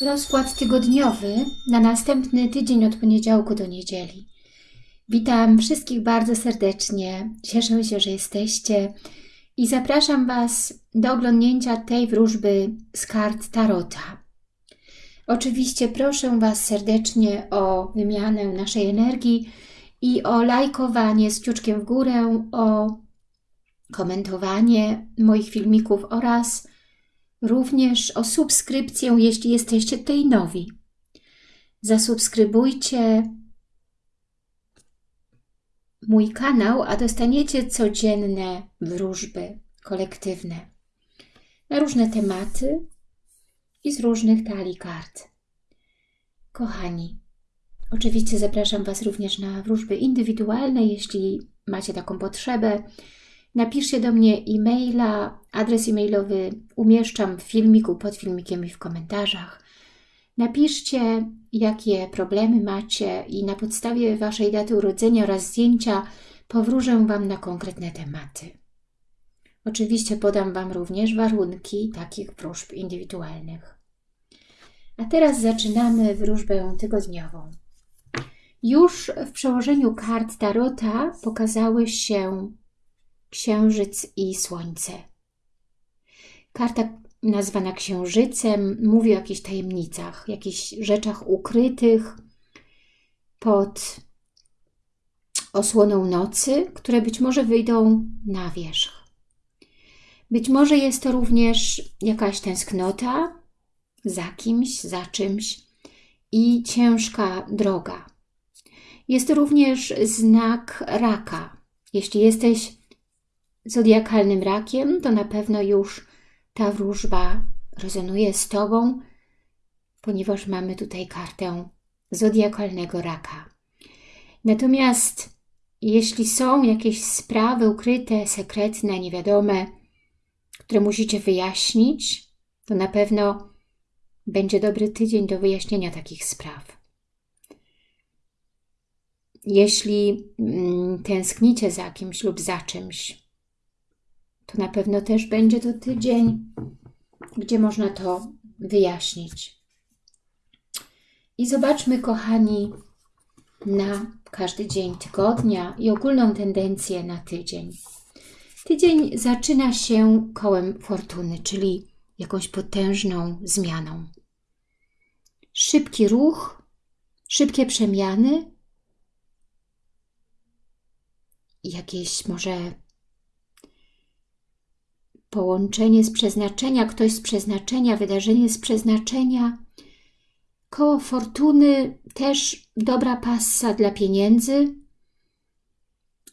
Rozkład tygodniowy na następny tydzień od poniedziałku do niedzieli. Witam wszystkich bardzo serdecznie. Cieszę się, że jesteście i zapraszam Was do oglądnięcia tej wróżby z kart Tarota. Oczywiście proszę Was serdecznie o wymianę naszej energii i o lajkowanie z kciuczkiem w górę, o komentowanie moich filmików oraz również o subskrypcję, jeśli jesteście tutaj nowi. Zasubskrybujcie mój kanał, a dostaniecie codzienne wróżby kolektywne na różne tematy i z różnych talii kart. Kochani, oczywiście zapraszam Was również na wróżby indywidualne, jeśli macie taką potrzebę. Napiszcie do mnie e-maila, adres e-mailowy umieszczam w filmiku, pod filmikiem i w komentarzach. Napiszcie, jakie problemy macie i na podstawie Waszej daty urodzenia oraz zdjęcia powróżę Wam na konkretne tematy. Oczywiście podam Wam również warunki takich wróżb indywidualnych. A teraz zaczynamy wróżbę tygodniową. Już w przełożeniu kart Tarota pokazały się Księżyc i Słońce. Karta nazwana Księżycem mówi o jakichś tajemnicach, jakichś rzeczach ukrytych pod osłoną nocy, które być może wyjdą na wierzch. Być może jest to również jakaś tęsknota za kimś, za czymś i ciężka droga. Jest to również znak raka. Jeśli jesteś zodiakalnym rakiem, to na pewno już ta wróżba rezonuje z Tobą, ponieważ mamy tutaj kartę zodiakalnego raka. Natomiast jeśli są jakieś sprawy ukryte, sekretne, niewiadome, które musicie wyjaśnić, to na pewno będzie dobry tydzień do wyjaśnienia takich spraw. Jeśli mm, tęsknicie za kimś lub za czymś, to na pewno też będzie to tydzień, gdzie można to wyjaśnić. I zobaczmy, kochani, na każdy dzień tygodnia i ogólną tendencję na tydzień. Tydzień zaczyna się kołem fortuny, czyli jakąś potężną zmianą. Szybki ruch, szybkie przemiany, jakieś może połączenie z przeznaczenia, ktoś z przeznaczenia, wydarzenie z przeznaczenia. Koło fortuny też dobra passa dla pieniędzy,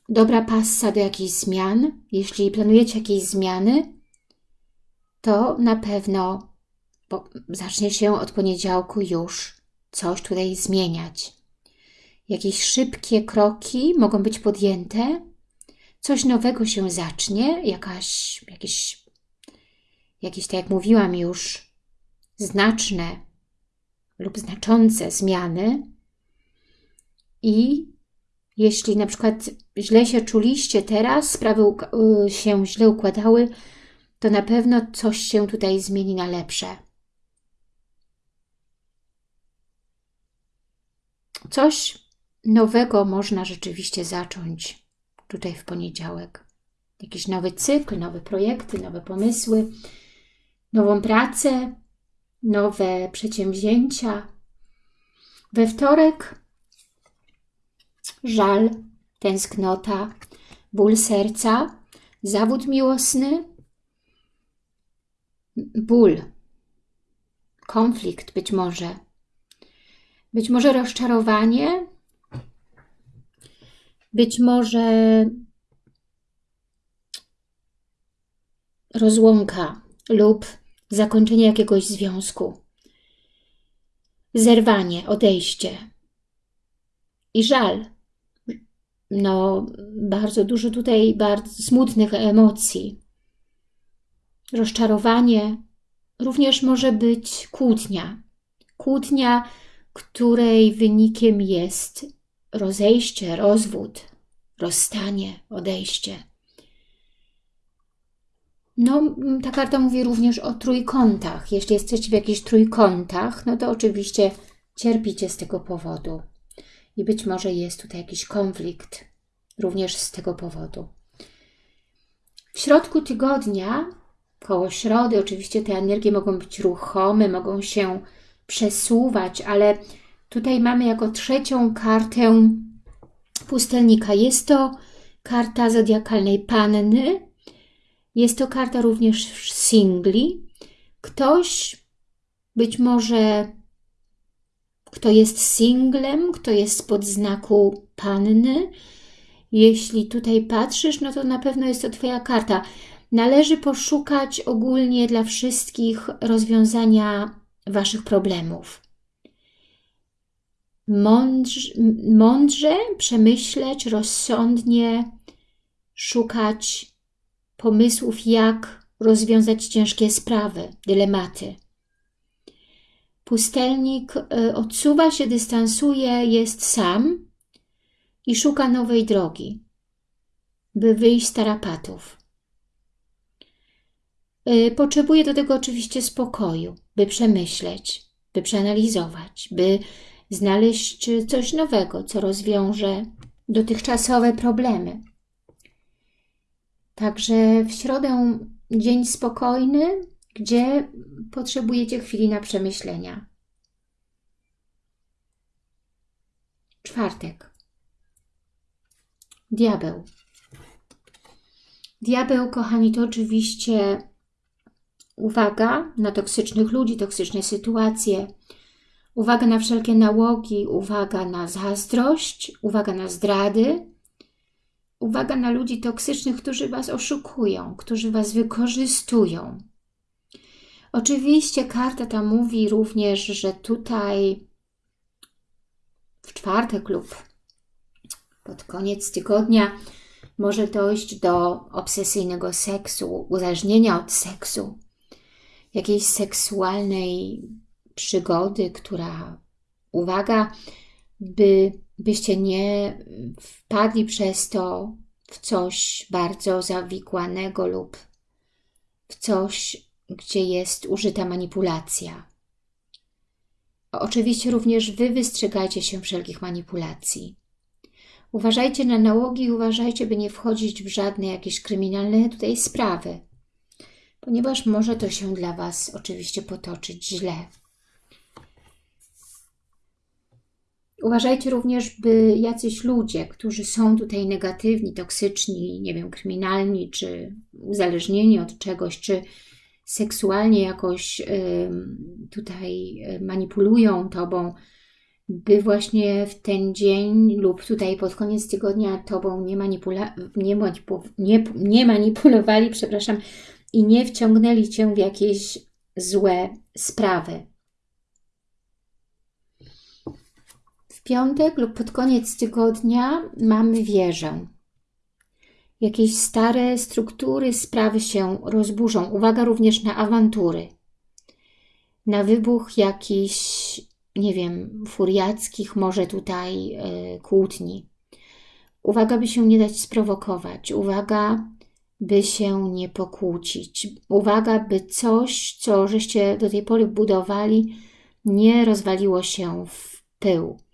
dobra passa do jakichś zmian. Jeśli planujecie jakieś zmiany, to na pewno zacznie się od poniedziałku już coś tutaj zmieniać. Jakieś szybkie kroki mogą być podjęte, coś nowego się zacznie, jakaś, jakieś, jakieś, tak jak mówiłam już, znaczne lub znaczące zmiany i jeśli na przykład źle się czuliście teraz, sprawy y, się źle układały, to na pewno coś się tutaj zmieni na lepsze. Coś nowego można rzeczywiście zacząć tutaj w poniedziałek. Jakiś nowy cykl, nowe projekty, nowe pomysły, nową pracę, nowe przedsięwzięcia. We wtorek żal, tęsknota, ból serca, zawód miłosny, ból, konflikt być może, być może rozczarowanie, być może rozłąka lub zakończenie jakiegoś związku, zerwanie, odejście i żal. No, bardzo dużo tutaj bardzo smutnych emocji. Rozczarowanie, również może być kłótnia. Kłótnia, której wynikiem jest rozejście, rozwód, rozstanie, odejście. No, ta karta mówi również o trójkątach. Jeśli jesteście w jakichś trójkątach, no to oczywiście cierpicie z tego powodu. I być może jest tutaj jakiś konflikt również z tego powodu. W środku tygodnia, koło środy, oczywiście te energie mogą być ruchome, mogą się przesuwać, ale tutaj mamy jako trzecią kartę pustelnika. Jest to karta zodiakalnej panny, jest to karta również singli. Ktoś być może, kto jest singlem, kto jest spod znaku panny, jeśli tutaj patrzysz, no to na pewno jest to Twoja karta. Należy poszukać ogólnie dla wszystkich rozwiązania Waszych problemów. Mądrze, mądrze przemyśleć, rozsądnie szukać pomysłów, jak rozwiązać ciężkie sprawy, dylematy. Pustelnik e, odsuwa się, dystansuje, jest sam i szuka nowej drogi, by wyjść z tarapatów. E, potrzebuje do tego oczywiście spokoju, by przemyśleć, by przeanalizować, by znaleźć coś nowego, co rozwiąże dotychczasowe problemy. Także w środę dzień spokojny, gdzie potrzebujecie chwili na przemyślenia. Czwartek. Diabeł. Diabeł, kochani, to oczywiście uwaga na toksycznych ludzi, toksyczne sytuacje, uwaga na wszelkie nałogi, uwaga na zazdrość, uwaga na zdrady, Uwaga na ludzi toksycznych, którzy Was oszukują, którzy Was wykorzystują. Oczywiście karta ta mówi również, że tutaj w czwartek lub pod koniec tygodnia może dojść do obsesyjnego seksu, uzależnienia od seksu, jakiejś seksualnej przygody, która, uwaga, by byście nie wpadli przez to w coś bardzo zawikłanego lub w coś, gdzie jest użyta manipulacja. Oczywiście również Wy wystrzegajcie się wszelkich manipulacji. Uważajcie na nałogi i uważajcie, by nie wchodzić w żadne jakieś kryminalne tutaj sprawy, ponieważ może to się dla Was oczywiście potoczyć źle. Uważajcie również, by jacyś ludzie, którzy są tutaj negatywni, toksyczni, nie wiem, kryminalni, czy uzależnieni od czegoś, czy seksualnie jakoś tutaj manipulują Tobą, by właśnie w ten dzień lub tutaj pod koniec tygodnia Tobą nie, manipula nie, manipu nie, nie manipulowali, przepraszam, i nie wciągnęli Cię w jakieś złe sprawy. Piątek lub pod koniec tygodnia mamy wieżę. Jakieś stare struktury, sprawy się rozburzą. Uwaga również na awantury. Na wybuch jakichś, nie wiem, furiackich może tutaj yy, kłótni. Uwaga, by się nie dać sprowokować. Uwaga, by się nie pokłócić. Uwaga, by coś, co żeście do tej pory budowali, nie rozwaliło się w pył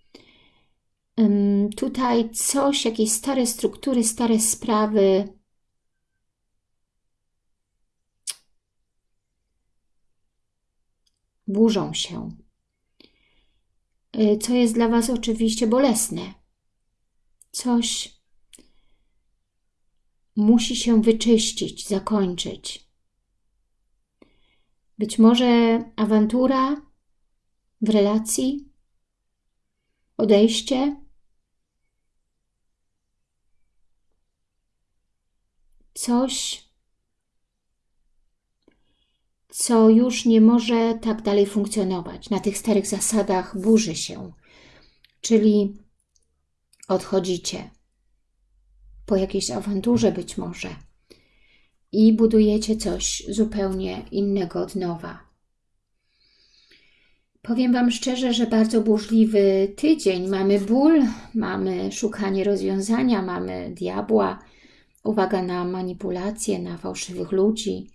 tutaj coś, jakieś stare struktury, stare sprawy. Burzą się. Y, co jest dla Was oczywiście bolesne. Coś musi się wyczyścić, zakończyć. Być może awantura w relacji, odejście, coś, co już nie może tak dalej funkcjonować. Na tych starych zasadach burzy się, czyli odchodzicie po jakiejś awanturze być może i budujecie coś zupełnie innego od nowa. Powiem Wam szczerze, że bardzo burzliwy tydzień. Mamy ból, mamy szukanie rozwiązania, mamy diabła, uwaga na manipulacje, na fałszywych ludzi,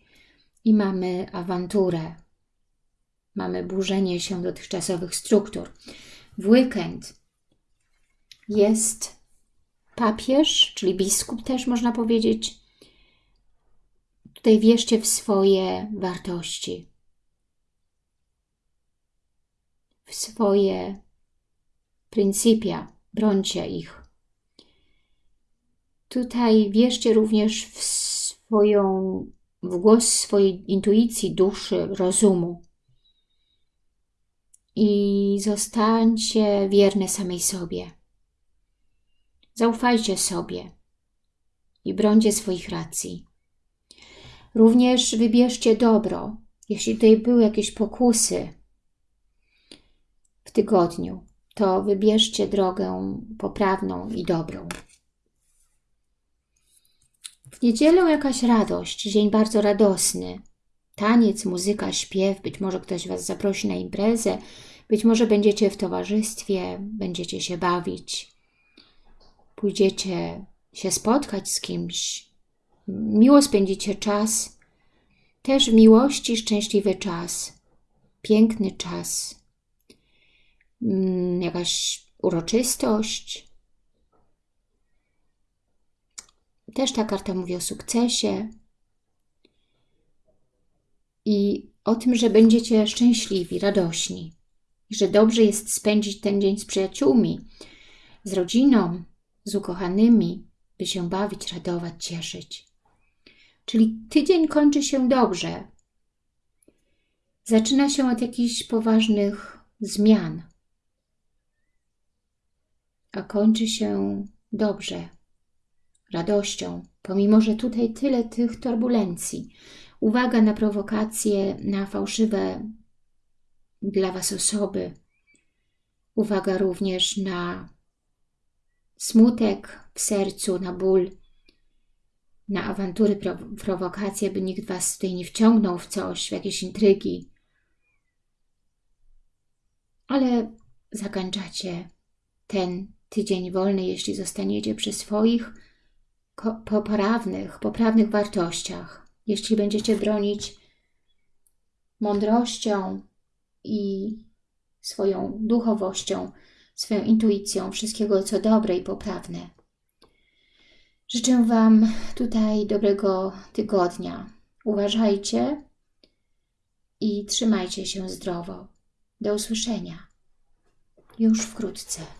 i mamy awanturę. Mamy burzenie się dotychczasowych struktur. W weekend jest papież, czyli biskup też można powiedzieć. Tutaj wierzcie w swoje wartości, w swoje pryncypia, brońcie ich. Tutaj wierzcie również w swoją, w głos swojej intuicji, duszy, rozumu. I zostańcie wierne samej sobie. Zaufajcie sobie i brońcie swoich racji. Również wybierzcie dobro. Jeśli tutaj były jakieś pokusy w tygodniu, to wybierzcie drogę poprawną i dobrą. W niedzielę jakaś radość, dzień bardzo radosny. Taniec, muzyka, śpiew, być może ktoś Was zaprosi na imprezę, być może będziecie w towarzystwie, będziecie się bawić, pójdziecie się spotkać z kimś, miło spędzicie czas, też w miłości szczęśliwy czas, piękny czas, mm, jakaś uroczystość. Też ta karta mówi o sukcesie i o tym, że będziecie szczęśliwi, radośni i że dobrze jest spędzić ten dzień z przyjaciółmi, z rodziną, z ukochanymi, by się bawić, radować, cieszyć. Czyli tydzień kończy się dobrze. Zaczyna się od jakichś poważnych zmian, a kończy się dobrze, radością, pomimo że tutaj tyle tych turbulencji. Uwaga na prowokacje, na fałszywe dla Was osoby. Uwaga również na smutek w sercu, na ból, na awantury, prowokacje, by nikt Was tutaj nie wciągnął w coś, w jakieś intrygi. Ale zakończacie ten tydzień wolny, jeśli zostaniecie przy swoich poprawnych, poprawnych wartościach. Jeśli będziecie bronić mądrością i swoją duchowością, swoją intuicją wszystkiego, co dobre i poprawne. Życzę Wam tutaj dobrego tygodnia. Uważajcie i trzymajcie się zdrowo. Do usłyszenia już wkrótce.